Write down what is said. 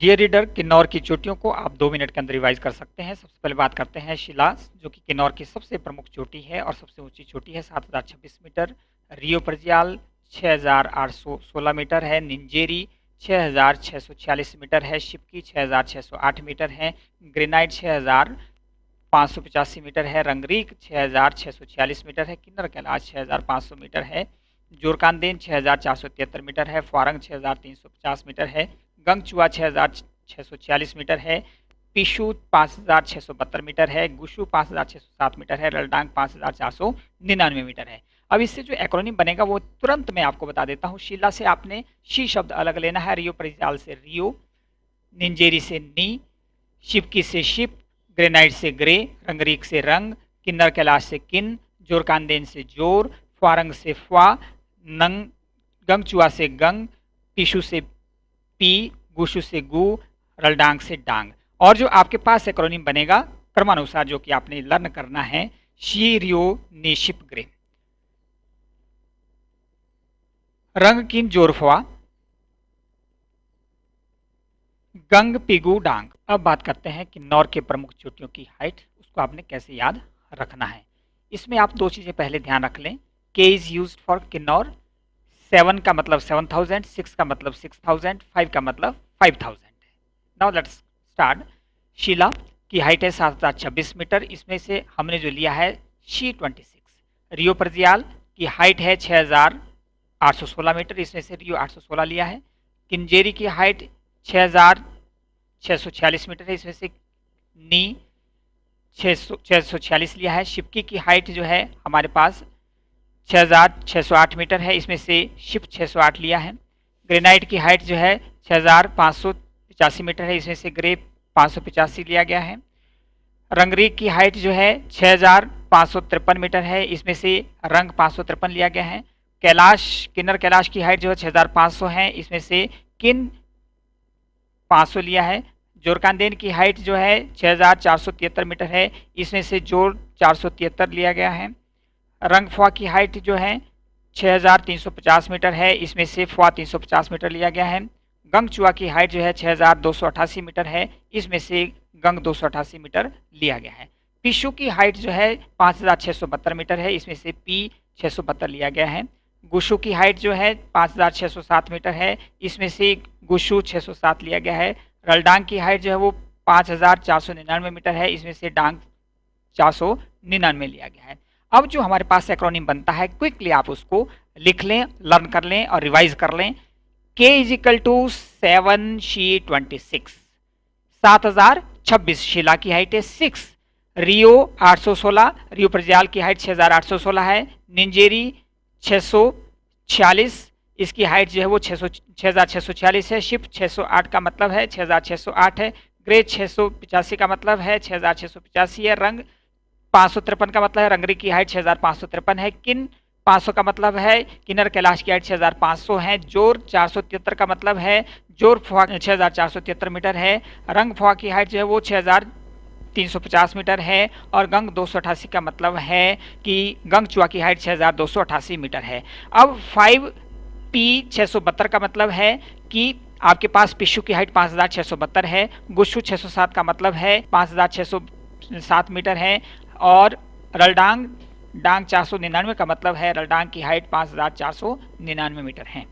Dear reader Kinnaur की चोटियों को आप दो मिनट के अंदर रिवाइज कर सकते हैं। सबसे पहले बात करते हैं शिला जो कि किन्नौर की सबसे प्रमुख चोटी है और सबसे ऊँची चोटी है, सात हज़ार छब्बीस मीटर। रियो परजियाल छः हज़ार आठ सौ सोलह मीटर है। निंजेरी छः हज़ार छः सौ छियालीस मीटर है। शिपकी छः हज़ार छः सौ आठ मीटर है। ग्रेनाइट छः हज़ार पाँच सौ पचासी मीटर है। रंगरीक छः हज़ार छः सौ छियालीस मीटर है। किन्नर कैलाश छः हज़ार पाँच सौ मीटर है। जोरकानदेन छः हज़ार चार सौ तिहत्तर मीटर है। फारंग छः हज़ार तीन सौ पचास मीटर है। गंगचुआ छः हज़ार छः सौ छियालीस मीटर है, पिशु पाँच हज़ार छः सौ बहत्तर मीटर है, गुशु पाँच हज़ार छः सौ सात मीटर है रलडांग पाँच हज़ार चार सौ निन्यानवे मीटर है। अब इससे जो एक्रोनिम बनेगा वो तुरंत मैं आपको बता देता हूँ। शिला से आपने शी शब्द अलग लेना है, रियो परिजाल से रियो, निंजेरी से नी शिपकी से शिप, ग्रेनाइट से ग्रे रंगरीक से रंग, किन्नर कैलाश से किन जोरकानदेन से ज़ोर फारंग से फ्वा नंग गंगचुआ से गंग टिशु से पी गुशु से गु, रलडांग से डांग। और जो आपके पास एक्रोनिम बनेगा, क्रमानुसार जो कि आपने लर्न करना है शी रियो नेशिप ग्रे रंग किन जोरफवा गंग, पिगु, डांग। अब बात करते हैं कि नौर के प्रमुख चोटियों की हाइट उसको आपने कैसे याद रखना है। इसमें आप दो चीज़ें पहले ध्यान रख लें। K is use for Kinnaur. Seven का मतलब सेवन थाउज़ेंड सिक्स का मतलब सिक्स थाउज़ेंड फाइव का मतलब फाइव थाउज़ेंड है। नाउ लेट्स स्टार्ट शीला की हाइट है सात हज़ार छब्बीस मीटर। इसमें से हमने जो लिया है she twenty six. Reo Purgyil की हाइट है छः हज़ार आठ सौ सोलह मीटर। इसमें से रियो आठ सौ सोलह लिया है। किंजेरी की हाइट छः हज़ार छः सौ छियालीस मीटर है। इसमें से नी छः सौ छः सौ छियालीस लिया है। शिपकी की हाइट जो है हमारे पास छः हज़ार छः सौ आठ मीटर है। इसमें से शिप छः सौ आठ लिया है। ग्रेनाइट की हाइट जो है छः हज़ार पाँच सौ पचासी मीटर है। इसमें से ग्रे पाँच सौ पचासी लिया गया है। रंगरीक की हाइट जो है छः हज़ार पाँच सौ तिरपन मीटर है। इसमें से रंग पाँच सौ तिरपन लिया गया है। कैलाश, किन्नर कैलाश की हाइट जो है छः हज़ार पाँच सौ है। इसमें से किन पाँच सौ लिया है? जोरकानदेन की हाइट जो है छः हज़ार चार सौ तिहत्तर मीटर है। इसमें से ज़ोर चार सौ तिहत्तर लिया गया है। रंग फुआ की हाइट जो है 6350 मीटर है। इसमें से फुआ 350 मीटर लिया गया है। गंग चुआ की हाइट जो है 6288 मीटर है। इसमें से गंग दो सौ अठासी मीटर लिया गया है। पिशु की हाइट जो है पाँच हज़ार छः सौ बहत्तर मीटर है। इसमें से पी छः सौ बहत्तर लिया गया है। गुशु की हाइट जो है 5607 मीटर है। इसमें से गुशु 607 लिया गया है। रलडांग की हाइट जो है वो पाँच हज़ार चार सौ निन्यानवे मीटर है। इसमें से डांग चार सौ निन्यानवे लिया गया है। अब जो हमारे पास एक्रोनिम बनता है क्विकली आप उसको लिख लें लर्न कर लें और रिवाइज कर लें। K is equal to seven she twenty six सात हज़ार छब्बीस, शिला की हाइट है सिक्स रियो आठ सौ सोलह, रियो प्रजाल की हाइट छः हज़ार आठ सौ सोलह है. निंजेरी छः सौ छियालीस, इसकी हाइट जो है वो छः सौ छः हज़ार छः सौ छियालीस है. शिप छः सौ आठ का मतलब है छः हज़ार छः सौ आठ है. ग्रे छः सौ पिचासी का मतलब है छः हज़ार छः सौ पचासी है. रंग पाँच सौ तिरपन का मतलब है, रंगरी की हाइट छः हज़ार पाँच सौ तिरपन है. किन पाँच सौ का मतलब है, किन्नर कैलाश की हाइट छः हज़ार पाँच सौ है, ज़ोर चार सौ तिहत्तर का मतलब है, ज़ोर फुआ तिहत्तर मीटर है, रंग फुआ की हाइट जो है वो छः हज़ार तीन सौ पचास मीटर है और गंग दो सौ अठासी का मतलब है कि गंग चुआ की हाइट छः हज़ार दो सौ अठासी मीटर है। अब फाइव पी छः सौ बहत्तर का मतलब है कि आपके पास पिशु की हाइट पाँच हज़ार छः सौ बहत्तर है, गुस्सू छः सौ सात का मतलब है पाँच हज़ार छः सौ सात मीटर है और रलडांग डांग चार सौ निन्यानवे का मतलब है, रलडांग की हाइट पाँच हज़ार चार सौ निन्यानवे मीटर है।